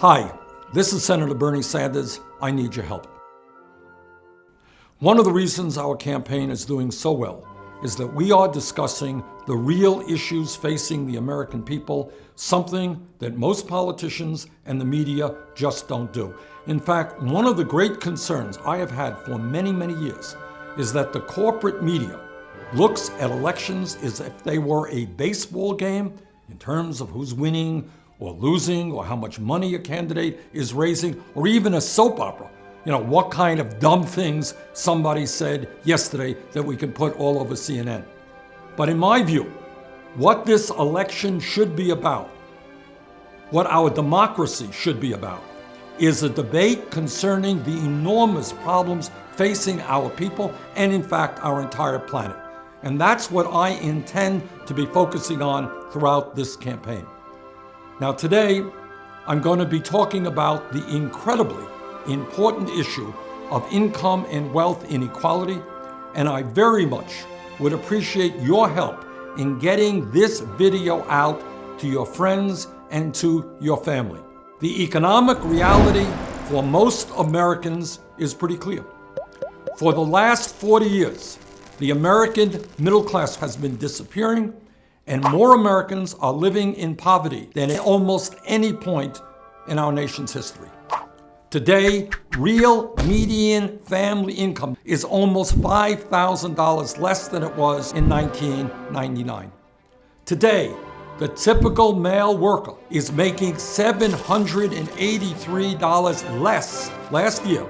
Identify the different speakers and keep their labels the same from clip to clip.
Speaker 1: Hi, this is Senator Bernie Sanders. I need your help. One of the reasons our campaign is doing so well is that we are discussing the real issues facing the American people, something that most politicians and the media just don't do. In fact, one of the great concerns I have had for many, many years is that the corporate media looks at elections as if they were a baseball game in terms of who's winning, or losing or how much money a candidate is raising or even a soap opera. You know, what kind of dumb things somebody said yesterday that we can put all over CNN. But in my view, what this election should be about, what our democracy should be about, is a debate concerning the enormous problems facing our people and in fact our entire planet. And that's what I intend to be focusing on throughout this campaign. Now today, I'm going to be talking about the incredibly important issue of income and wealth inequality, and I very much would appreciate your help in getting this video out to your friends and to your family. The economic reality for most Americans is pretty clear. For the last 40 years, the American middle class has been disappearing and more Americans are living in poverty than at almost any point in our nation's history. Today, real median family income is almost $5,000 less than it was in 1999. Today, the typical male worker is making $783 less last year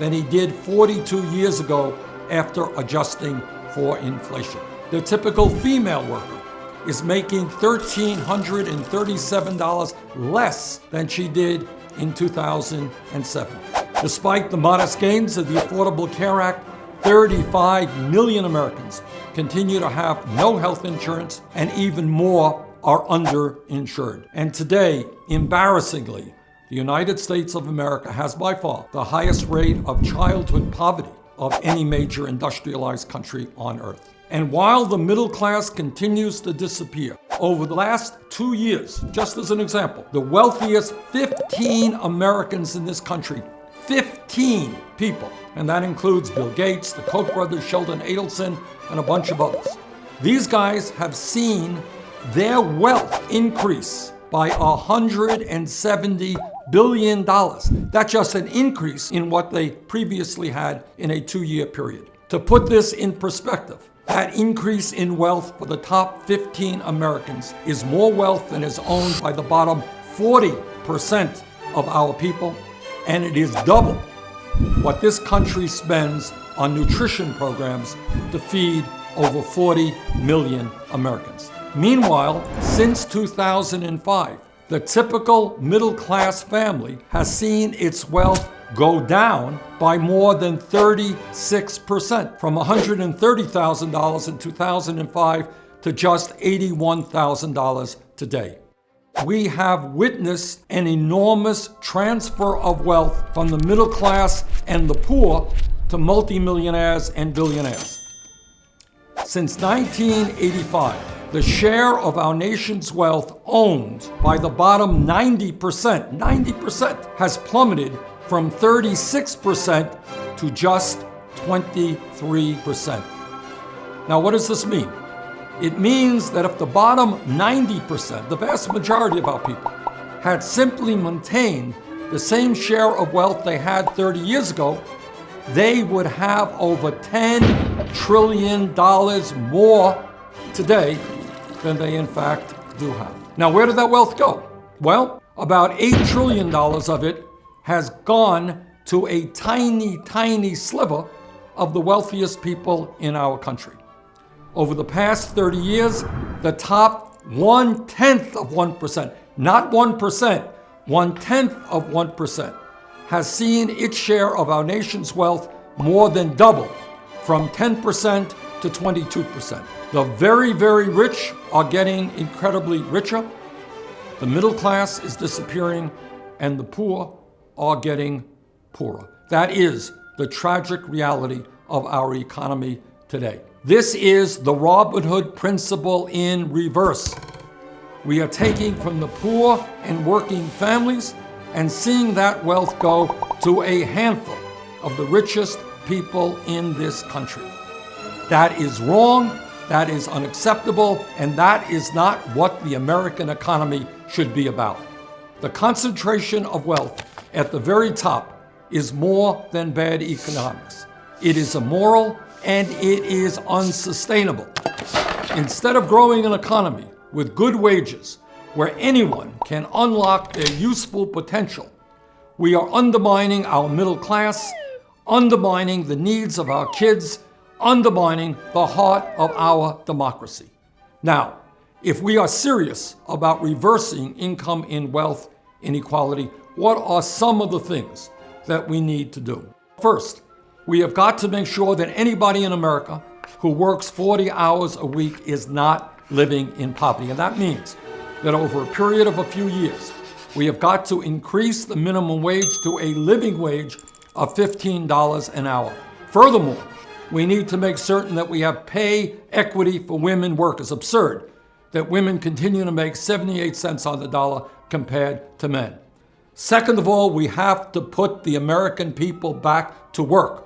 Speaker 1: than he did 42 years ago after adjusting for inflation. The typical female worker is making $1,337 less than she did in 2007. Despite the modest gains of the Affordable Care Act, 35 million Americans continue to have no health insurance and even more are underinsured. And today, embarrassingly, the United States of America has by far the highest rate of childhood poverty of any major industrialized country on earth. And while the middle class continues to disappear, over the last two years, just as an example, the wealthiest 15 Americans in this country, 15 people, and that includes Bill Gates, the Koch brothers, Sheldon Adelson, and a bunch of others. These guys have seen their wealth increase by 170 billion dollars. That's just an increase in what they previously had in a two-year period. To put this in perspective, that increase in wealth for the top 15 Americans is more wealth than is owned by the bottom 40% of our people, and it is double what this country spends on nutrition programs to feed over 40 million Americans. Meanwhile, since 2005, the typical middle class family has seen its wealth go down by more than 36%, from $130,000 in 2005 to just $81,000 today. We have witnessed an enormous transfer of wealth from the middle class and the poor to multimillionaires and billionaires. Since 1985, the share of our nation's wealth owned by the bottom 90%, 90% has plummeted from 36% to just 23%. Now, what does this mean? It means that if the bottom 90%, the vast majority of our people, had simply maintained the same share of wealth they had 30 years ago, they would have over $10 trillion more today than they in fact do have. Now, where did that wealth go? Well, about $8 trillion of it has gone to a tiny, tiny sliver of the wealthiest people in our country. Over the past 30 years, the top one tenth of 1%, not 1%, one tenth of 1%, has seen its share of our nation's wealth more than double from 10% to 22%. The very, very rich are getting incredibly richer. The middle class is disappearing and the poor are getting poorer. That is the tragic reality of our economy today. This is the Robin Hood principle in reverse. We are taking from the poor and working families and seeing that wealth go to a handful of the richest people in this country. That is wrong, that is unacceptable, and that is not what the American economy should be about. The concentration of wealth at the very top is more than bad economics. It is immoral and it is unsustainable. Instead of growing an economy with good wages where anyone can unlock their useful potential, we are undermining our middle class, undermining the needs of our kids, undermining the heart of our democracy. Now, if we are serious about reversing income and wealth inequality, what are some of the things that we need to do? First, we have got to make sure that anybody in America who works 40 hours a week is not living in poverty. And that means that over a period of a few years, we have got to increase the minimum wage to a living wage of $15 an hour. Furthermore, we need to make certain that we have pay equity for women workers. Absurd that women continue to make 78 cents on the dollar compared to men. Second of all, we have to put the American people back to work.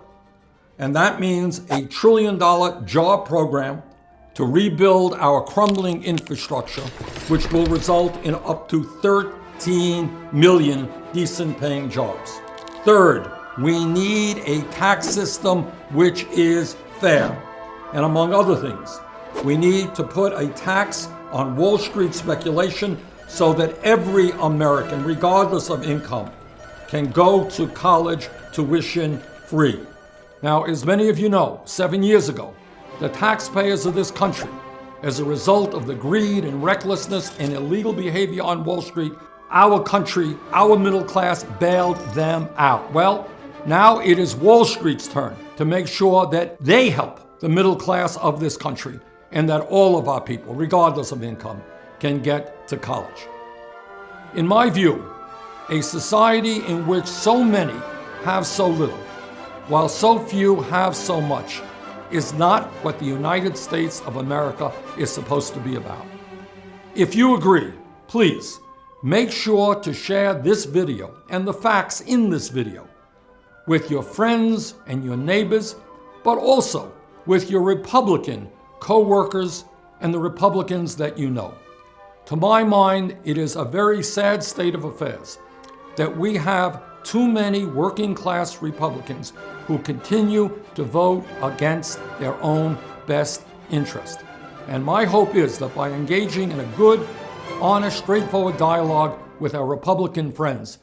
Speaker 1: And that means a trillion dollar job program to rebuild our crumbling infrastructure, which will result in up to 13 million decent paying jobs. Third, we need a tax system which is fair. And among other things, we need to put a tax on Wall Street speculation so that every American, regardless of income, can go to college tuition free. Now, as many of you know, seven years ago, the taxpayers of this country, as a result of the greed and recklessness and illegal behavior on Wall Street, our country, our middle class bailed them out. Well, now it is Wall Street's turn to make sure that they help the middle class of this country and that all of our people, regardless of income, can get to college. In my view, a society in which so many have so little while so few have so much, is not what the United States of America is supposed to be about. If you agree, please make sure to share this video and the facts in this video with your friends and your neighbors, but also with your Republican co-workers and the Republicans that you know. To my mind, it is a very sad state of affairs that we have too many working class Republicans who continue to vote against their own best interest. And my hope is that by engaging in a good, honest, straightforward dialogue with our Republican friends,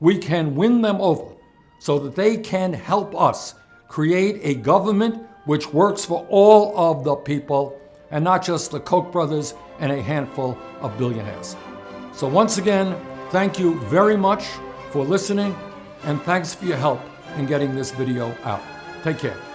Speaker 1: we can win them over so that they can help us create a government which works for all of the people and not just the Koch brothers and a handful of billionaires. So once again, thank you very much for listening and thanks for your help in getting this video out. Take care.